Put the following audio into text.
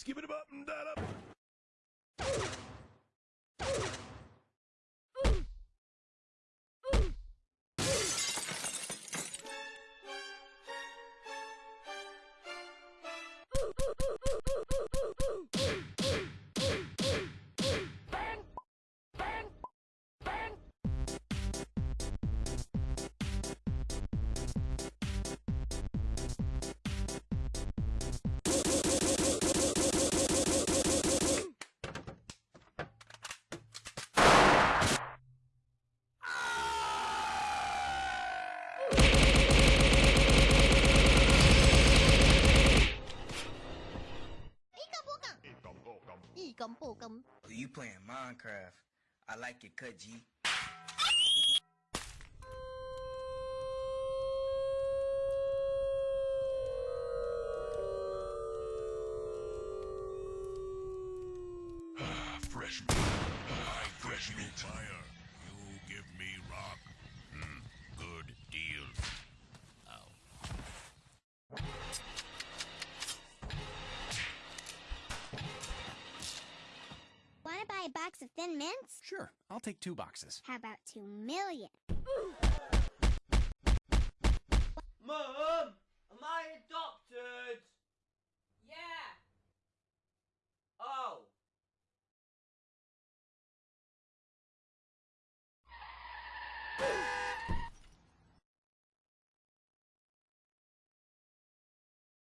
Skip it up and that oh, up. You playing Minecraft. I like your cut, G. Fresh meat. I fresh meat. Fire. Box of Thin Mints? Sure, I'll take two boxes. How about two million? Mom!